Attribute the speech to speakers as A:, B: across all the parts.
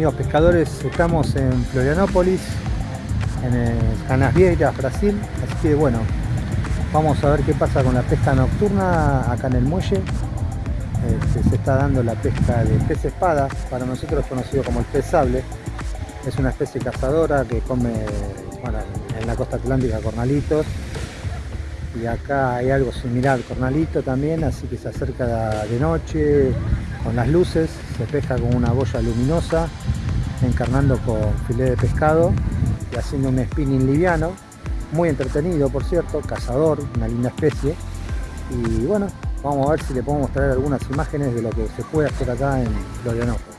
A: Amigos pescadores, estamos en Florianópolis, en Canasvieiras, Brasil, así que bueno, vamos a ver qué pasa con la pesca nocturna acá en el muelle. Este, se está dando la pesca de pez espada, para nosotros conocido como el pez sable. Es una especie cazadora que come en la costa atlántica cornalitos y acá hay algo similar al cornalito también, así que se acerca de noche con las luces, se pesca con una boya luminosa, encarnando con filé de pescado y haciendo un spinning liviano, muy entretenido por cierto, cazador, una linda especie. Y bueno, vamos a ver si le podemos traer algunas imágenes de lo que se puede hacer acá en Florianópolis.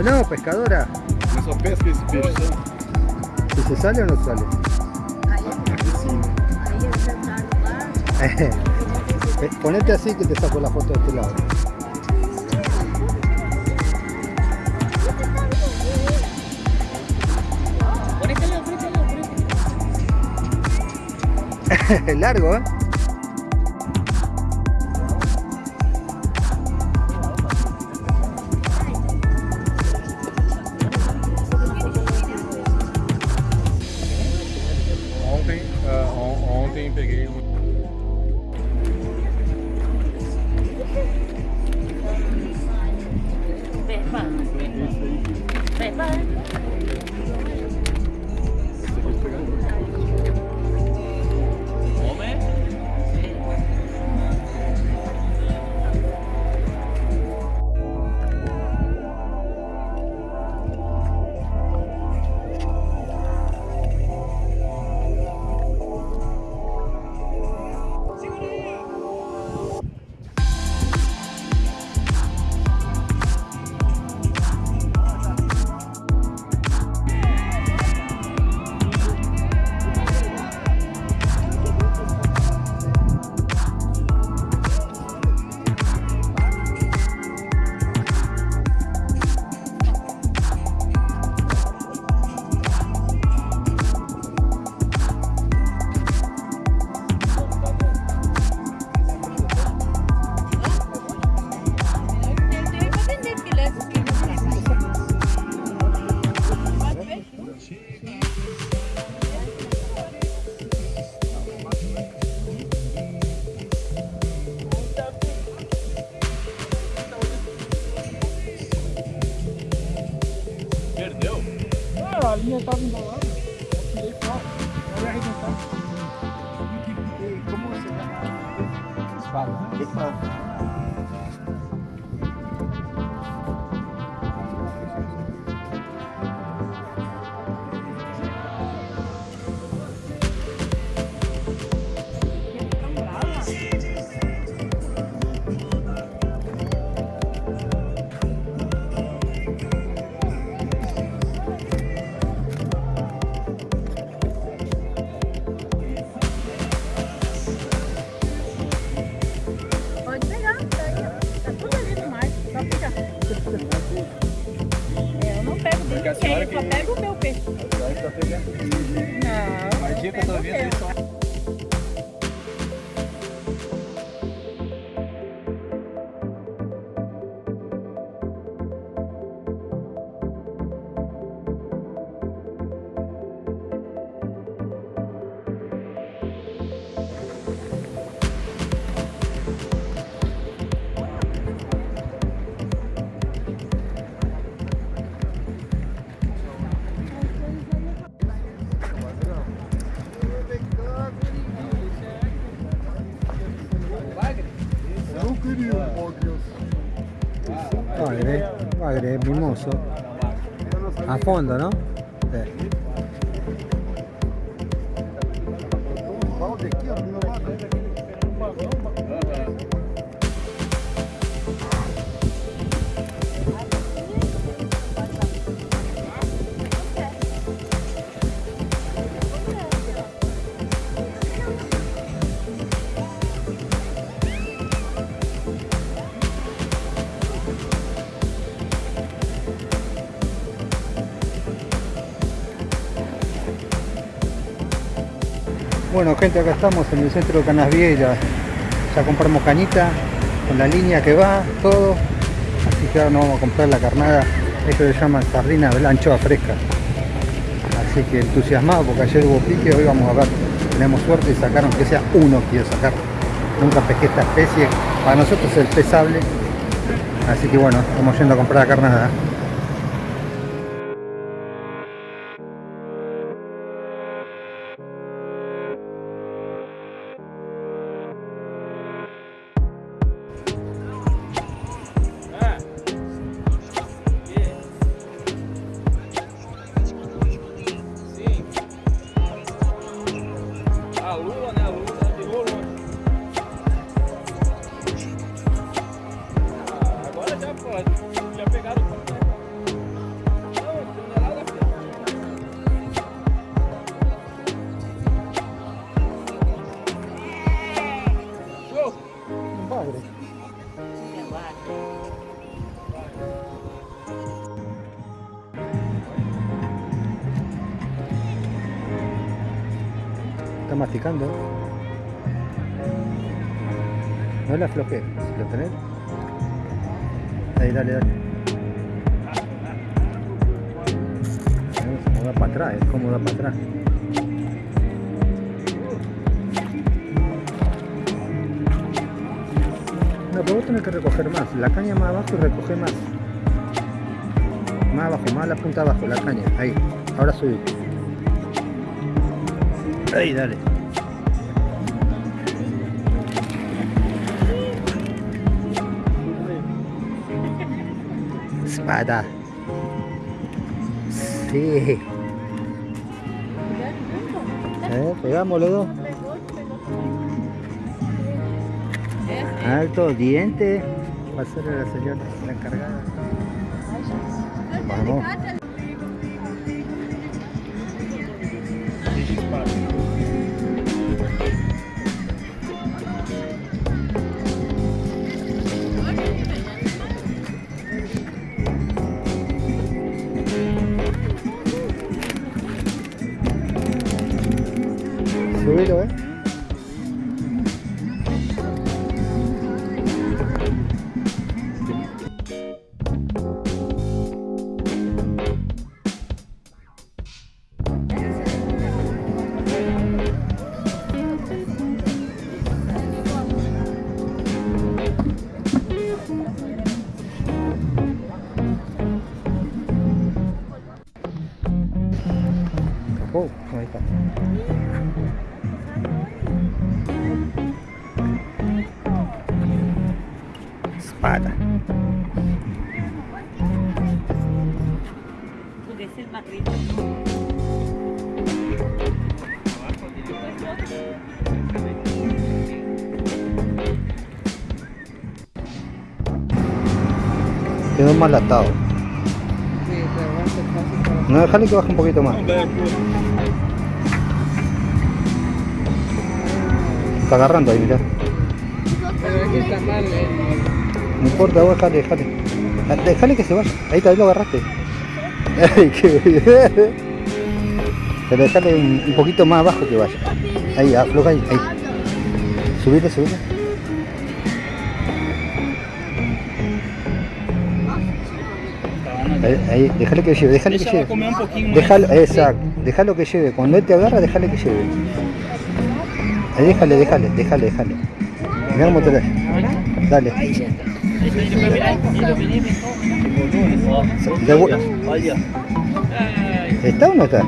A: Funcionó, pescadora.
B: Eu só pesca esse peixe, sabe?
A: ¿Si se sale o no sale?
B: Aqui sim.
A: Eh, Ponete así que te saco la foto de este lado. Largo, ¿eh?
C: A
A: fondo, ¿no? Bueno gente, acá estamos en el centro de Canasviera. Ya compramos cañita con la línea que va, todo. Así que ahora nos vamos a comprar la carnada. Esto se llama sardina anchoa fresca. Así que entusiasmado porque ayer hubo pique, hoy vamos a ver. Tenemos suerte y sacaron que sea uno quiero sacar. Nunca pesqué esta especie. Para nosotros es el pesable. Así que bueno, estamos yendo a comprar la carnada. No la aflojes, si lo tenés. Ahí, dale, dale. Como da para atrás, es como da para atrás. No, pero vos tenés que recoger más. La caña más abajo y recoge más. Más abajo, más a la punta abajo, la caña. Ahí. Ahora subí. Ahí, dale. Espada. Sí. Eh, pegamos los dos. Alto diente. Va a la señora la encargada. Vamos. Quedó mal atado. No, déjale que baje un poquito más. Está agarrando ahí, mirá. No importa, vos déjale, déjale. Ah, Déjale que se vaya. Ahí ahí lo agarraste. Ay, qué bien. Pero déjale un, un poquito más abajo que vaya. Ahí, afloja ahí. ahí. Subite, subite. Ahí, ahí, déjale que lleve, déjale que lleve.
B: comer.
A: Déjalo, exacto, déjalo que lleve. Cuando él te agarra, déjale que lleve. Ahí déjale, déjale, déjale, déjale. Mira cómo te Dale. ¿Está o no está?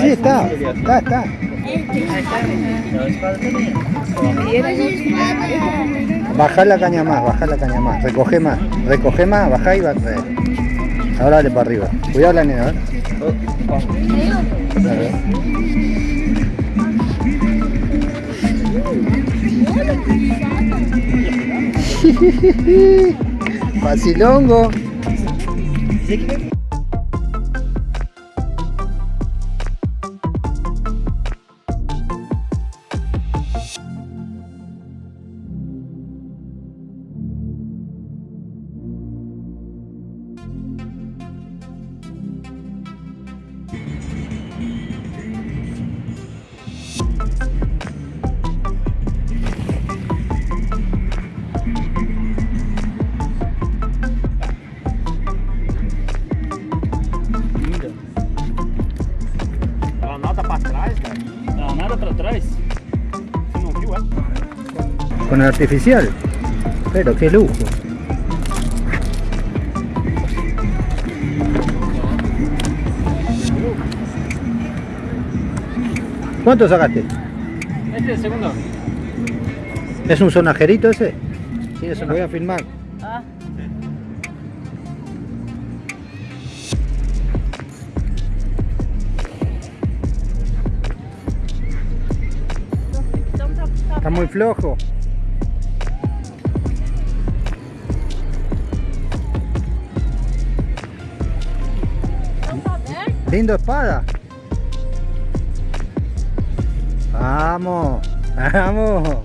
B: Sí,
A: está, está, está. Bajá la caña más, bajá la caña más. Recoge más, recoge más, bajá y va. Ahora dale para arriba. Cuidado la nena. Dale. Facilongo. Con artificial. Pero qué lujo. ¿Cuánto sacaste?
B: Este es el segundo.
A: ¿Es un sonajerito ese? Sí, eso lo voy a filmar.
D: Ah.
A: Está muy flojo. Lindo espada. Vamos, vamos,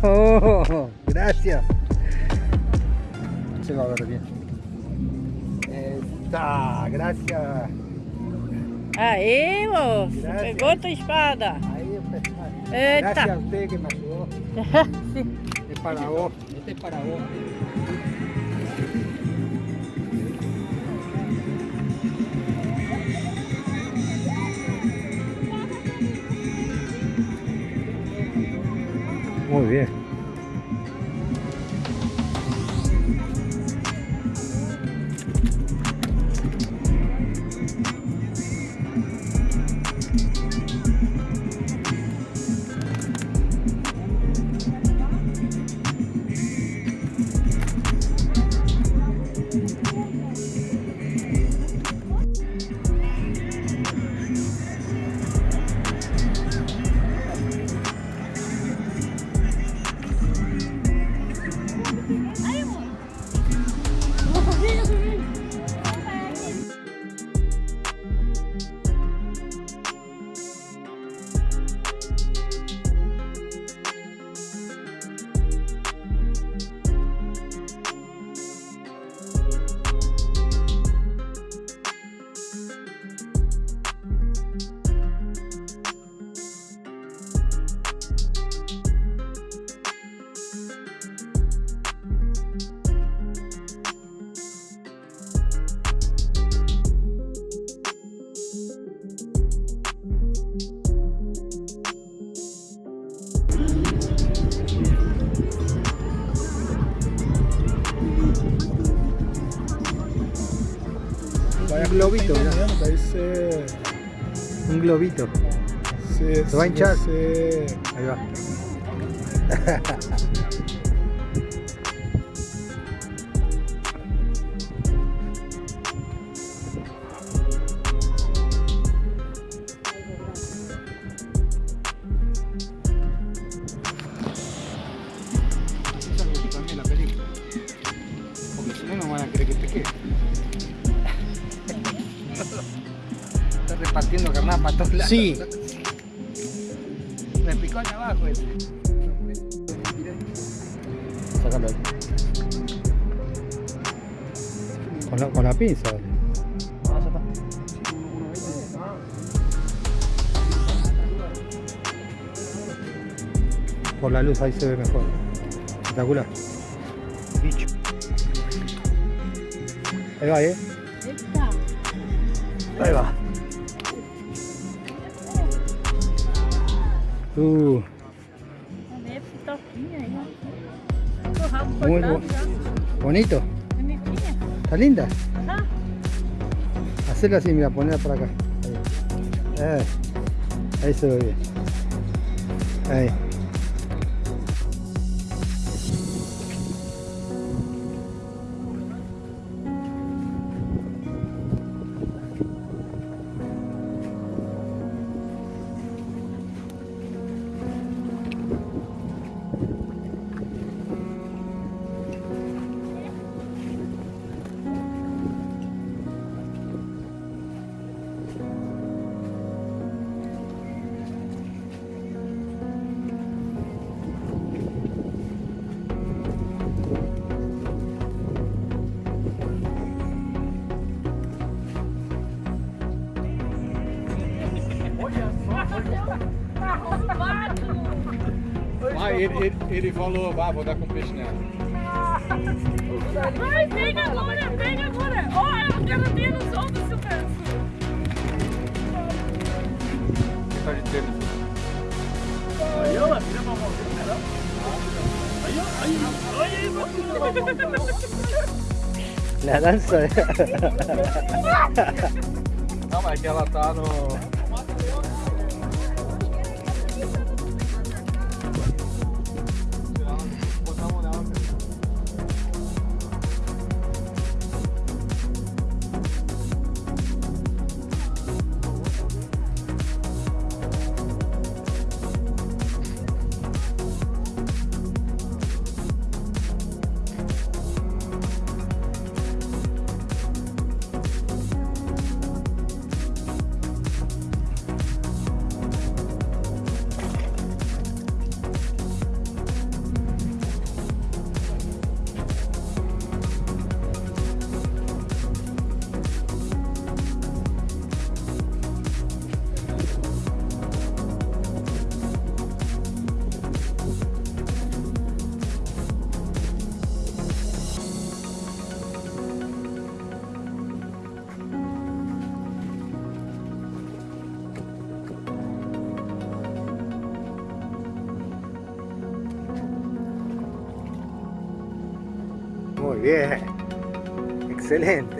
A: vamos. Gracias. Se va a ver bien. Está, gracias.
D: Aí, moço.
A: Graças.
D: Pegou tua espada.
A: Ahí. Gracias a usted que me ayudó. Es para vos. Este es para vos. Muy bien. Un globito.
C: Se,
A: va a hinchar. Ahí va. Está repartiendo carnada para todos lados.
C: Sí.
A: Me picó allá abajo ese. Sácalo ahí. Con la, con la pinza. dale. Por la luz ahí se ve mejor. Espectacular. Bicho. Ahí va, eh. Ahí va. Uh, Muy bu- bonito.
D: Bonitinha.
A: ¿Está linda?
D: Ajá.
A: Hacerla así, mira, ponerla por acá. Eh, ahí se ve bien. Ahí.
B: Ele, ele, ele falou, ah, vou dar com peixe nela.
D: Vai, pega agora, pega agora. Ó, eu quero ver nos outros seu pedaço.
B: Tá de tênis.
C: Aí, ó, tira uma mãozinha, né? Aí, ó, aí, aí,
A: La danza de...
B: Não, mas é que ela tá no.
A: Muy bien. Excelente.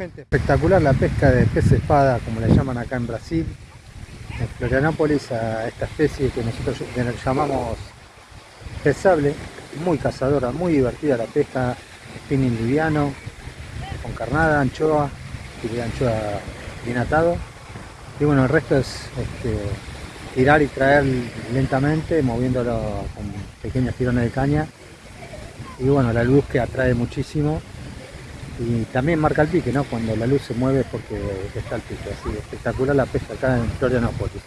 A: Gente, espectacular la pesca de pez espada, como le llaman acá en Brasil. En Florianópolis a esta especie que nosotros llamamos pez sable, muy cazadora, muy divertida la pesca, spinning liviano, con carnada, anchoa, de anchoa bien atado. Y bueno, el resto es este, tirar y traer lentamente, moviéndolo con pequeños tirones de caña. Y bueno, la luz que atrae muchísimo Y también marca el pique, ¿no? Cuando la luz se mueve es porque está el pique. Así espectacular la pesca acá en Florianópolis.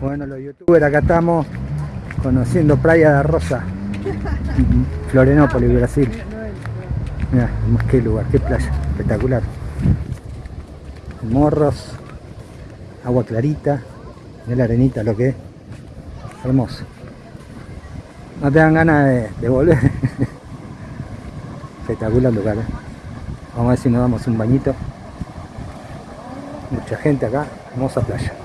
A: Bueno, los youtubers acá estamos conociendo Playa de Rosa. Florianópolis, Brasil. Mira, qué lugar, qué playa, espectacular. Morros, agua clarita, mira la arenita lo que es. Hermoso. No te dan ganas de, de volver. Espectacular lugar. ¿eh? Vamos a ver si nos damos un bañito. Mucha gente acá, hermosa playa.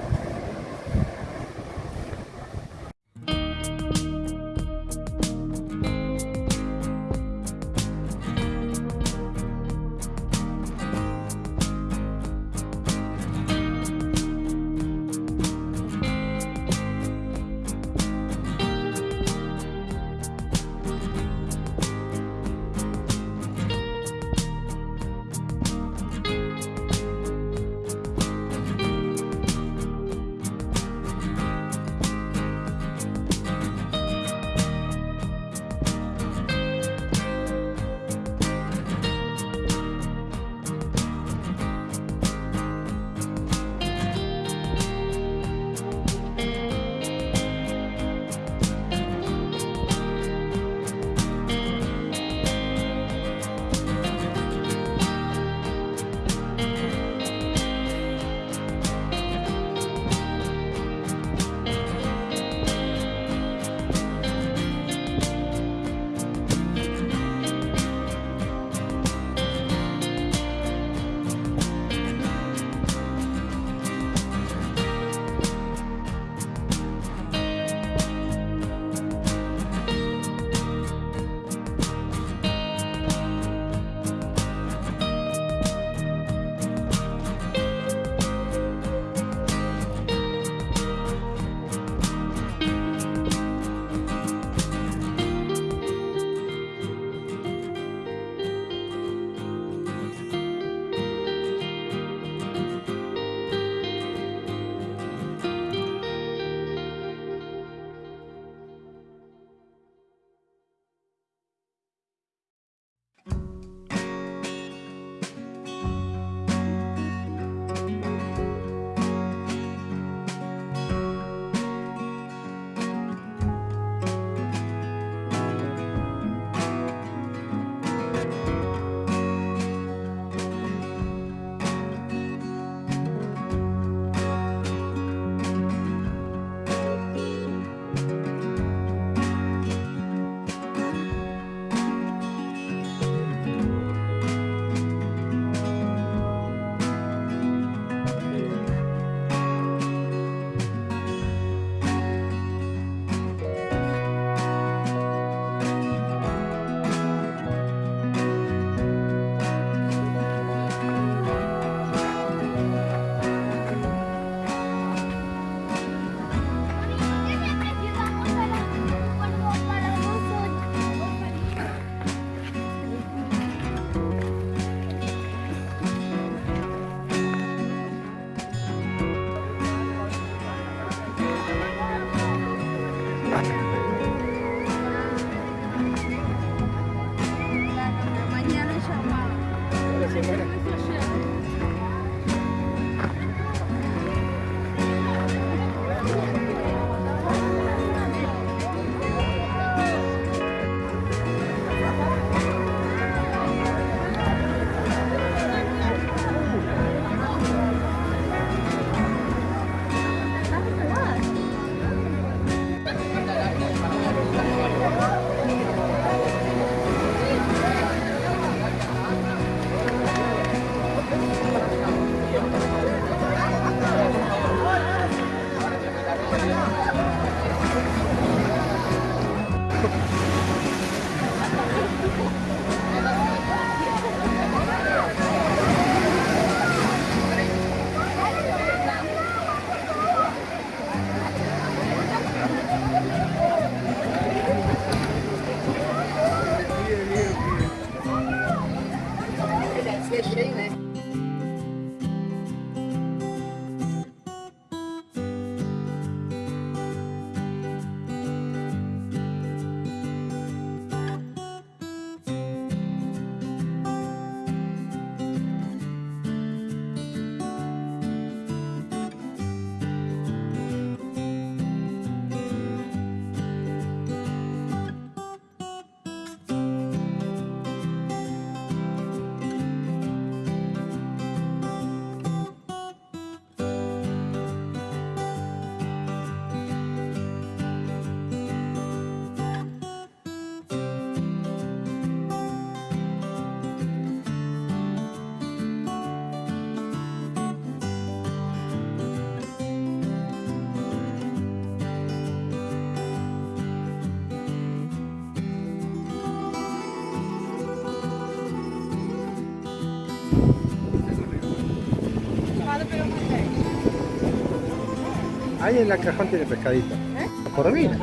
A: Ahí en la cajón tiene pescadito. La corvina.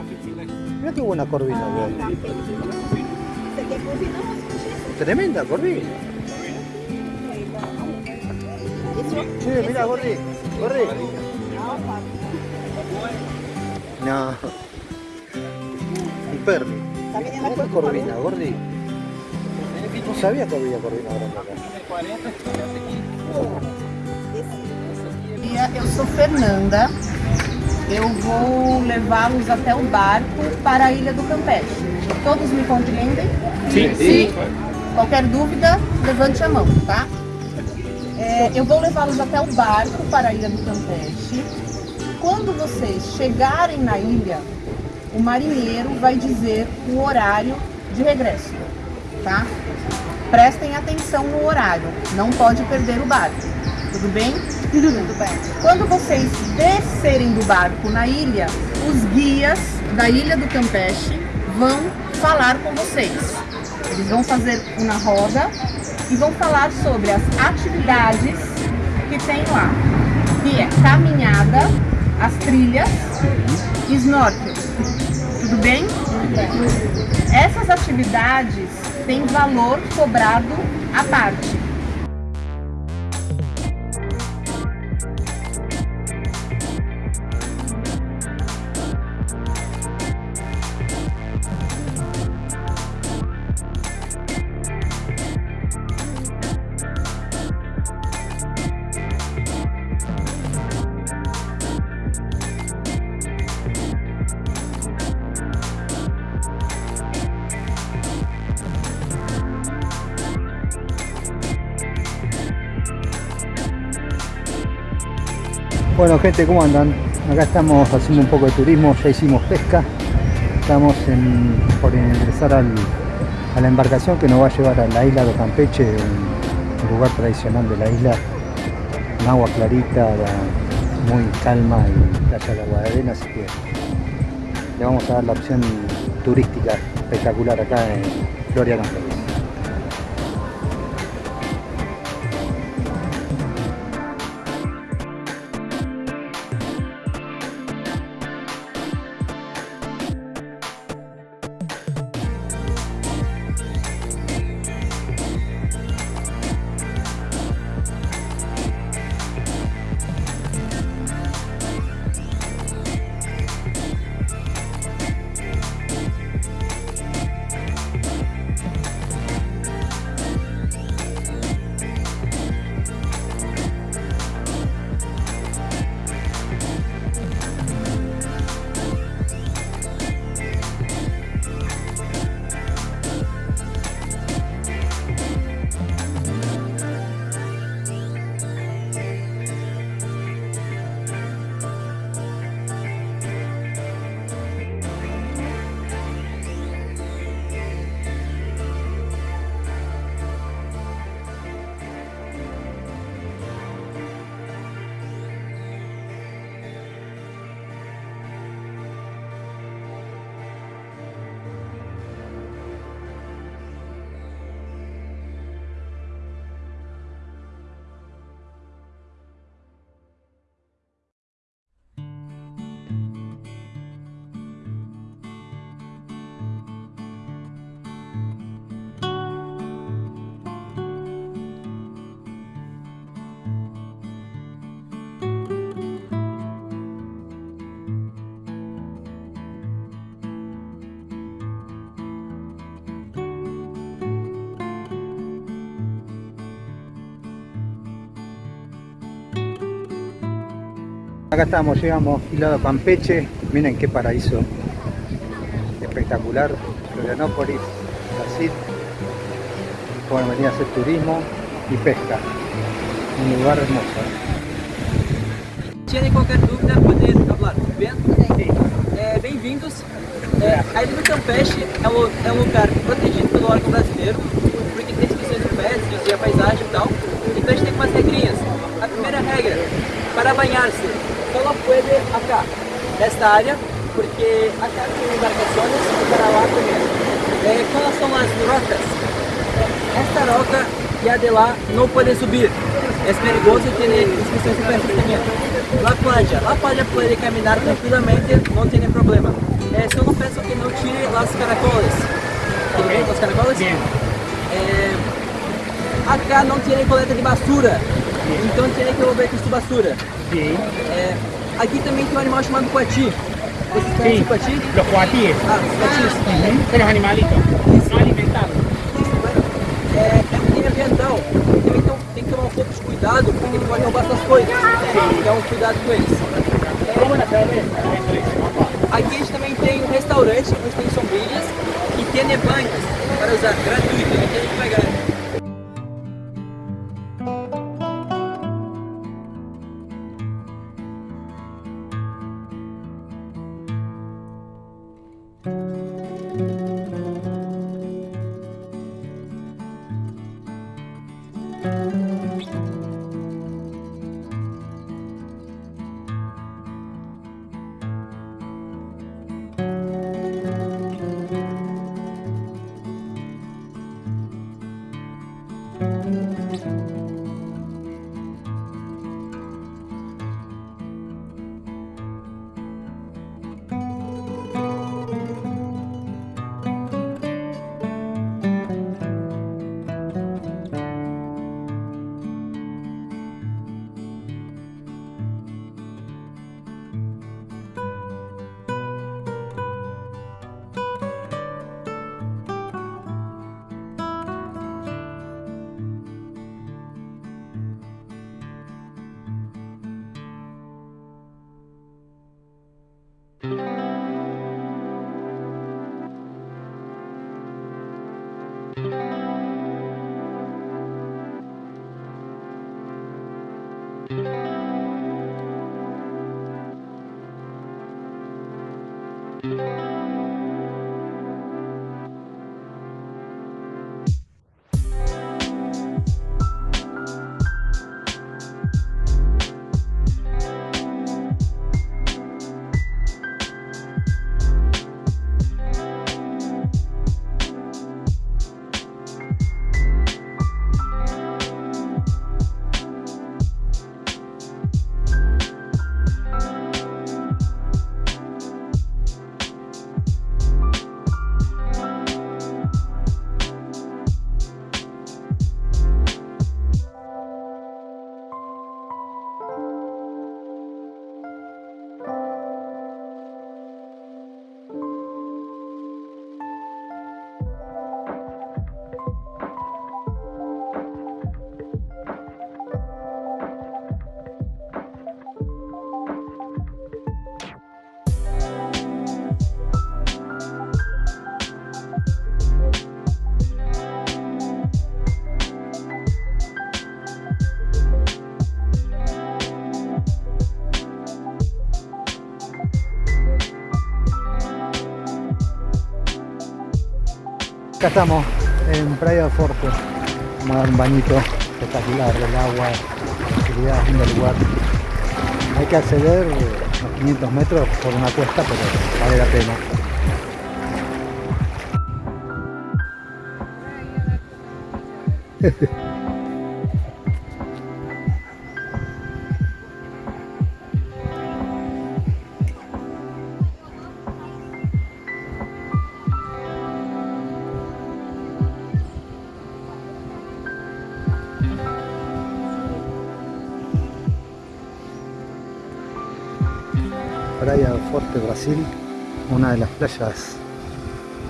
A: Mira qué buena corvina, güey. Tremenda corvina. Sí, mira, Gordi. Gordi. No. Un perro. Mira qué corvina, Gordi. No sabía que había corvina grande acá.
E: eu sou Fernanda. Eu vou levá-los até o barco para a Ilha do Campeche. Todos me compreendem?
C: Sim.
E: Sim. Qualquer dúvida, levante a mão, tá? É, eu vou levá-los até o barco para a Ilha do Campeche. Quando vocês chegarem na ilha, o marinheiro vai dizer o horário de regresso, tá? Prestem atenção no horário, não pode perder o barco. Tudo bem? Tudo bem. Quando vocês descerem do barco na ilha, os guias da ilha do Campeche vão falar com vocês. Eles vão fazer uma roda e vão falar sobre as atividades que tem lá, que é caminhada, as trilhas e snorkel. Tudo bem? Essas atividades têm valor cobrado à parte.
A: Bueno gente, ¿cómo andan? Acá estamos haciendo un poco de turismo, ya hicimos pesca. Estamos por ingresar al- a la embarcación que nos va a llevar a la isla de Campeche, un lugar tradicional de la isla. Un agua clarita, la- muy calma y playa de agua de arena, así que le vamos a dar la opción turística espectacular acá en Floria Campeche. Acá estamos, llegamos hilado Campeche, miren qué paraíso espectacular, Florianópolis, Brasil. Pueden venir a hacer turismo y pesca, un lugar hermoso. ¿eh?
F: Tiene qualquer dúvida, pode falar, tudo bem? É, Bem-vindos. É, a Ilha do Campeche é um, é um lugar protegido pelo órgão brasileiro, porque tem inscrições de pedras e a paisagem e tal. Então a gente tem umas regrinhas. A primeira regra, para banhar-se, só pode acá, nesta área, porque acá tem embarcações para lá também. É, quais são as rocas? Esta roca e a de lá não podem subir. es peligroso y tiene inscripción superficie también. La playa, la playa puede caminar tranquilamente, no tiene problema. Eh, solo pienso que no tire las caracoles. ¿Tiene los caracoles? Eh, acá no tiene coleta de basura, então tiene que com su basura.
G: Sí.
F: É, aqui também tem um animal chamado coati. Vocês conhecem o coati?
G: Los cuatíes.
F: Ah, os coatis.
G: Son los animalitos. No alimentados.
F: É, é um crime ambiental. Também tem, tem que tomar um pouco de cuidado, porque ele pode roubar suas coisas. Então, cuidado com eles. Aqui a gente também tem um restaurante, onde tem sombrilhas e tem nebanques para usar, gratuito, não tem que pagar.
A: Acá estamos en Praia del Forte. Vamos a dar un bañito espectacular del agua, tranquilidad, lindo lugar. Hay que acceder a 500 metros por una cuesta, pero vale la pena. playas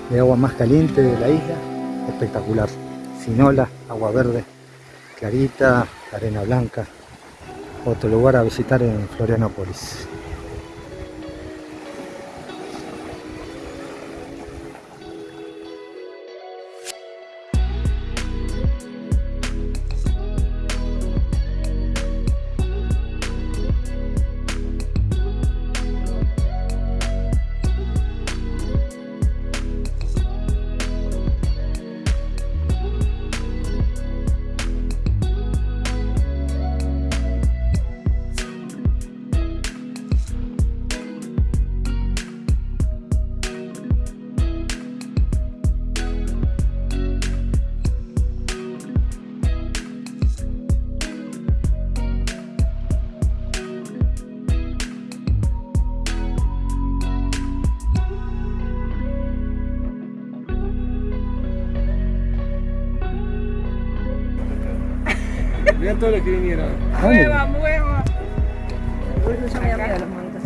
A: de agua más caliente de la isla, espectacular, sin ola, agua verde, clarita, arena blanca, otro lugar a visitar en Florianópolis.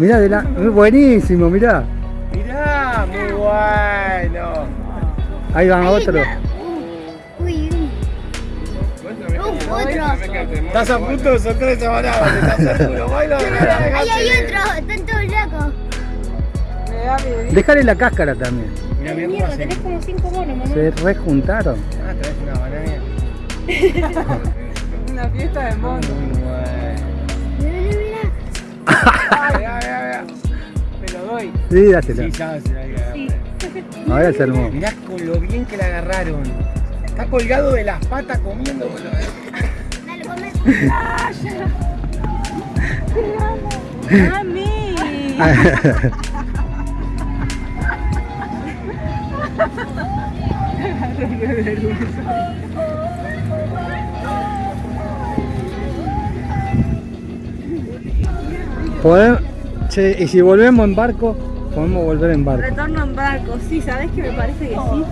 B: Mirá,
A: de la... buenísimo, mirá.
B: Mirá, muy bueno.
A: Ahí van otros.
H: Uy, uy. Uh, otro.
B: Estás a punto estás seguro. Baila,
H: Ahí hay otro, están todos locos.
A: Déjale la cáscara también.
D: Mierda, tenés como cinco monos, mamá.
A: Se rejuntaron.
B: Ah, traes una banana.
E: Una fiesta de mono. Me lo doy.
A: Sí, dásela.
B: Sí, ya se la agarré.
A: Ahora se armó.
B: Mirá con lo bien que la agarraron. Está colgado de las patas comiendo. boludo.
H: Dale, come.
D: ¡Mami!
A: Che, y si volvemos en barco, podemos volver en barco.
D: Retorno en barco. Sí, ¿sabes que me parece que sí?